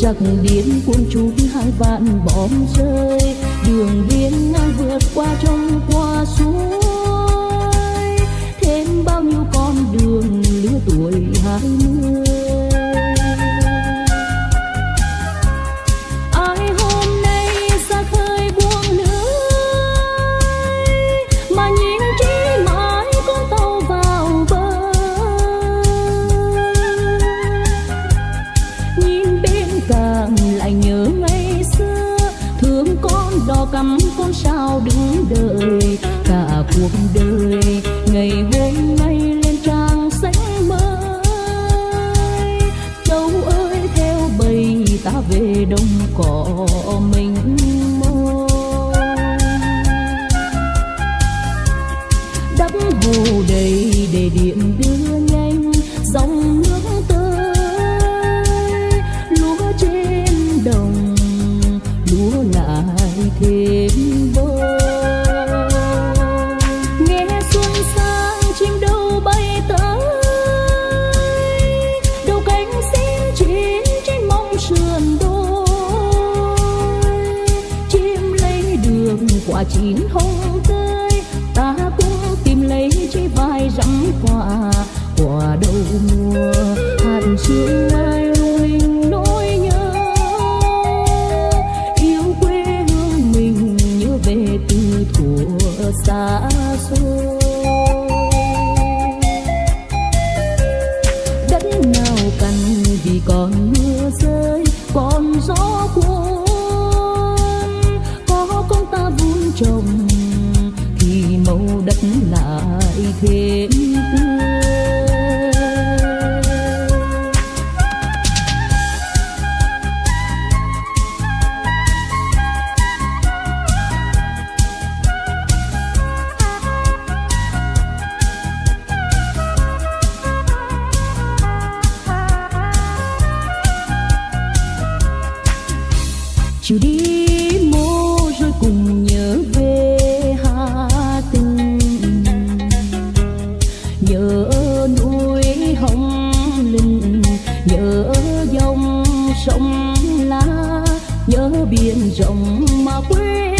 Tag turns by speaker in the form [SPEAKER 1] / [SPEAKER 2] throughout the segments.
[SPEAKER 1] giặc điên cuốn trút hai vạn bom rơi. Đường biên ngang vượt qua trong qua suối. Thêm bao nhiêu con đường lứa tuổi hai mươi. cuộc đời. Ngày hôm nay lên trang sách mới Châu ơi, theo bầy ta về đông cỏ. còn mưa rơi, còn gió cuốn. Có con ta vun trồng, thì màu đất lại thêm. biển rộng mà quê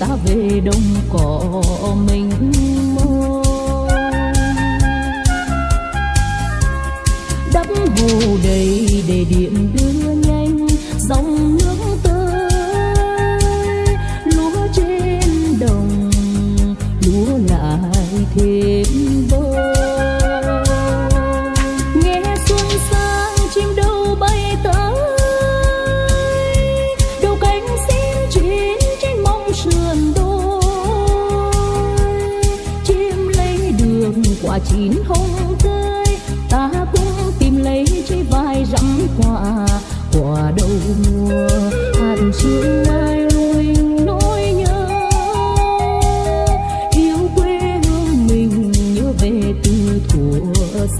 [SPEAKER 1] ta về đông cỏ mình môi đắp hồ đầy để điện đưa nhau.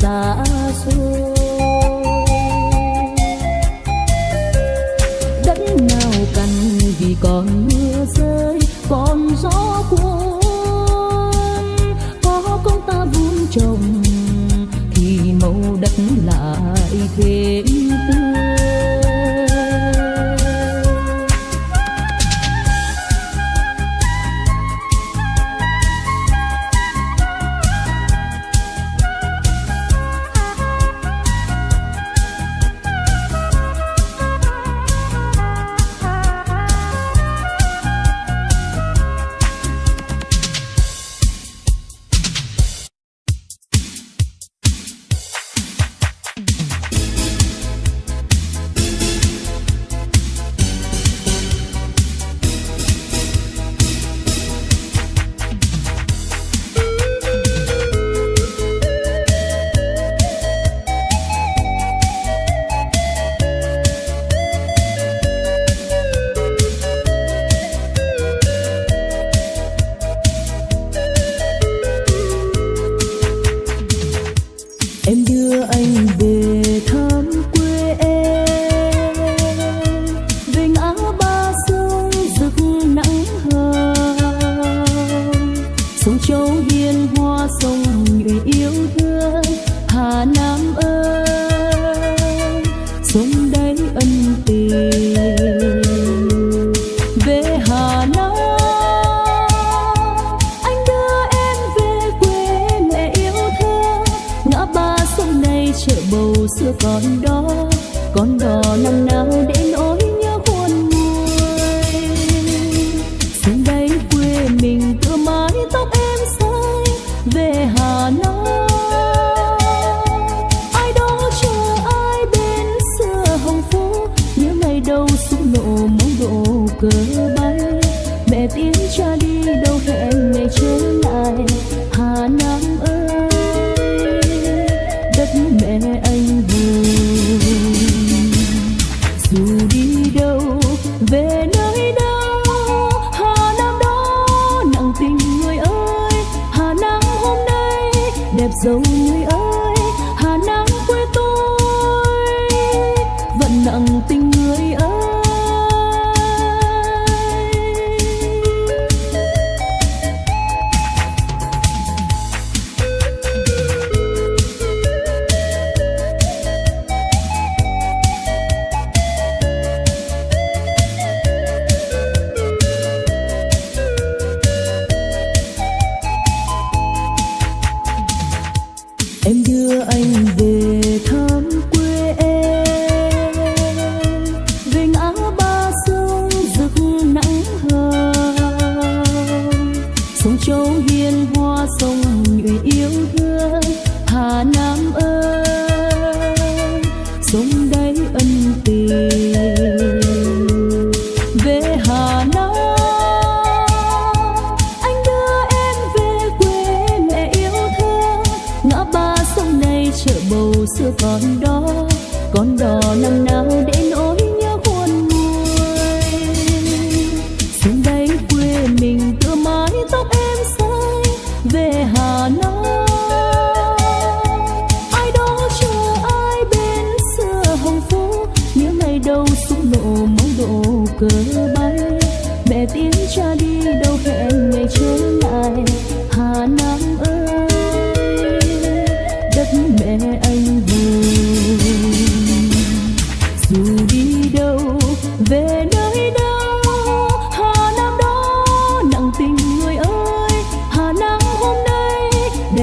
[SPEAKER 1] xa xôi. Đất nào cần vì con xưa còn đó còn đó năm nào.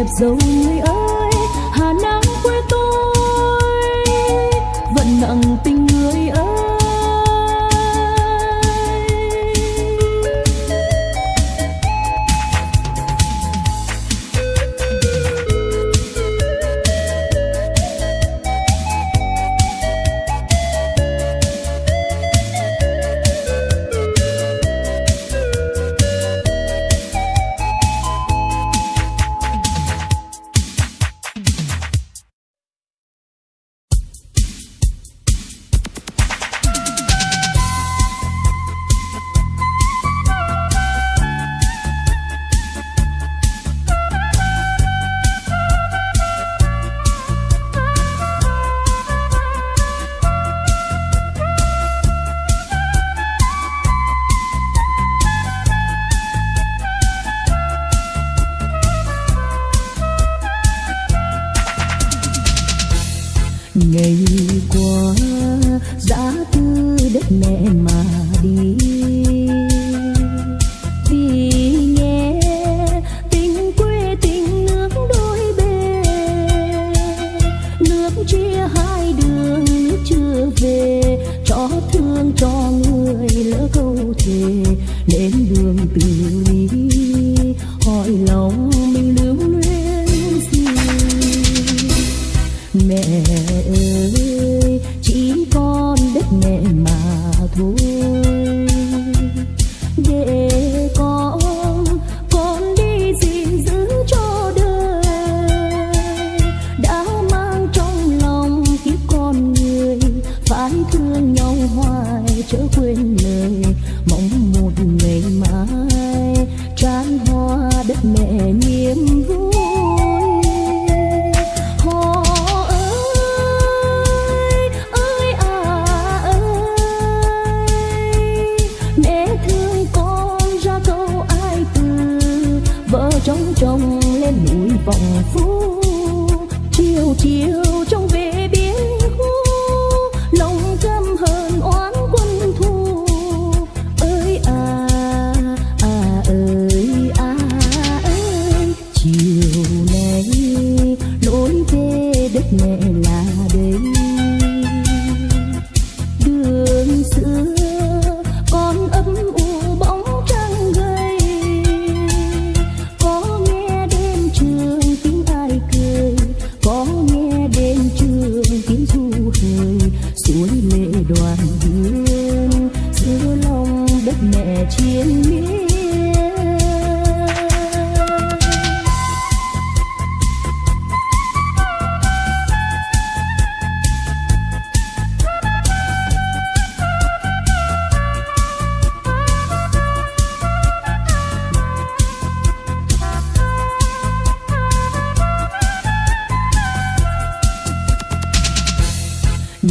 [SPEAKER 1] dấu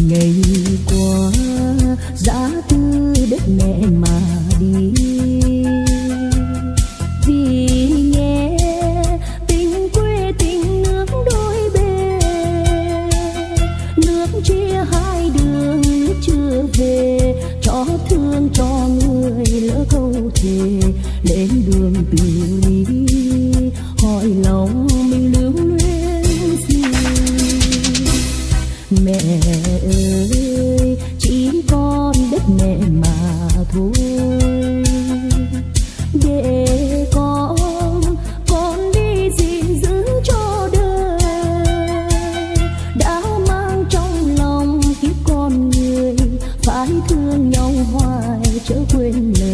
[SPEAKER 1] ngày qua giá tư đất mẹ mà đi quên lời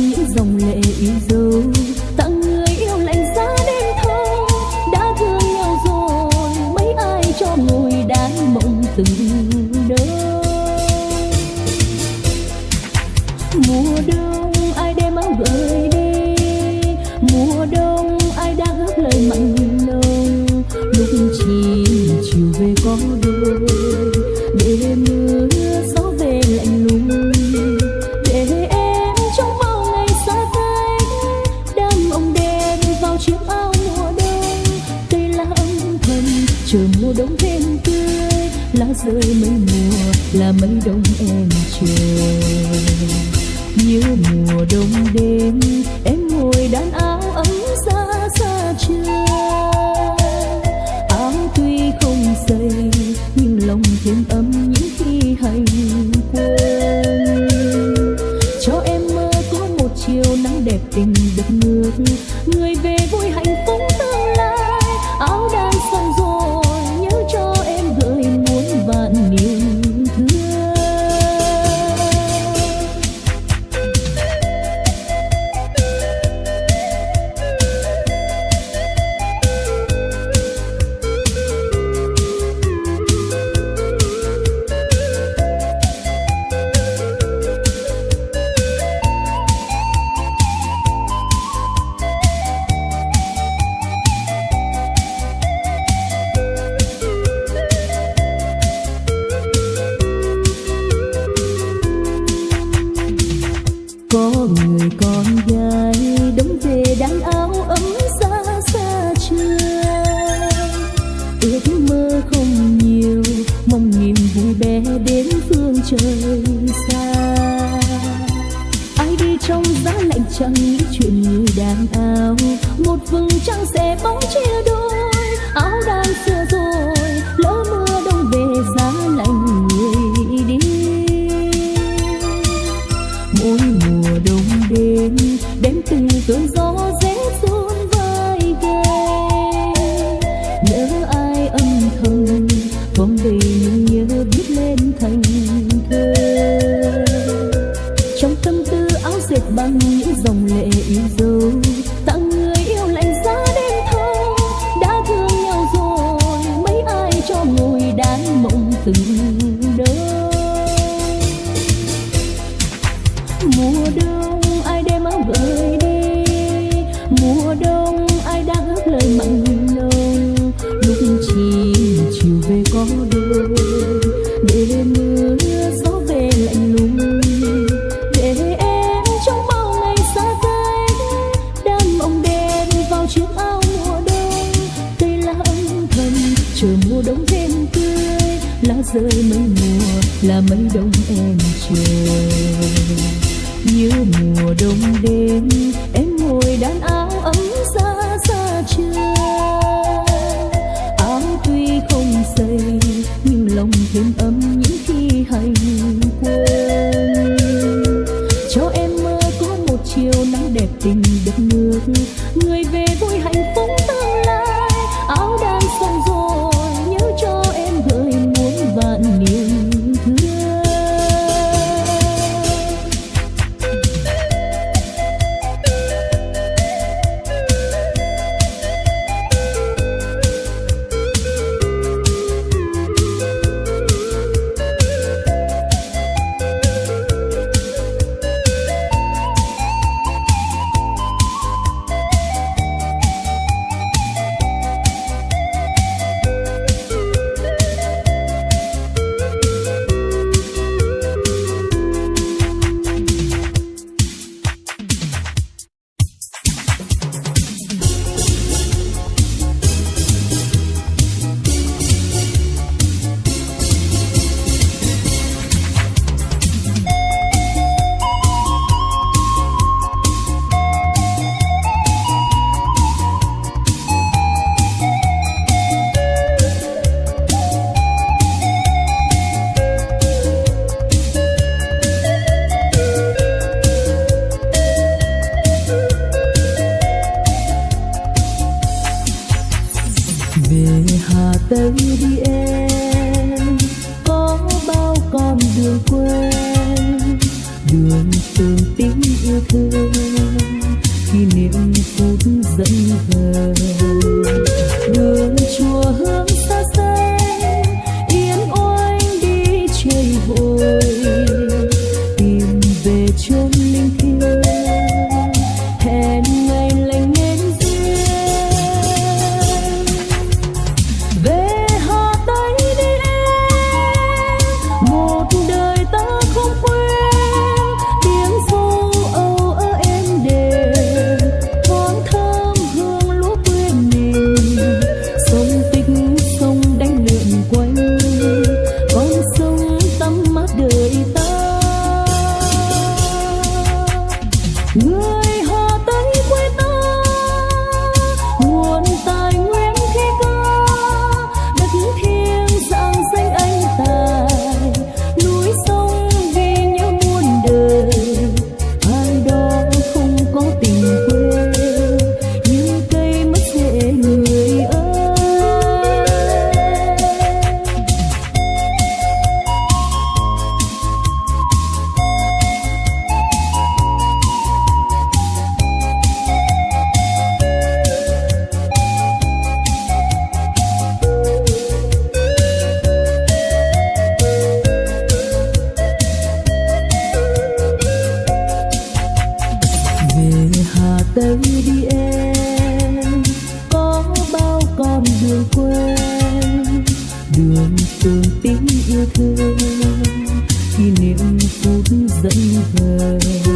[SPEAKER 1] những dòng lệ yêu dấu. 已走 giây nhưng lòng thêm ấm những khi hành quên. Cho em mơ có một chiều nắng đẹp tình đất nước người về vui hạnh phúc phút dẫn về, đường chùa hương người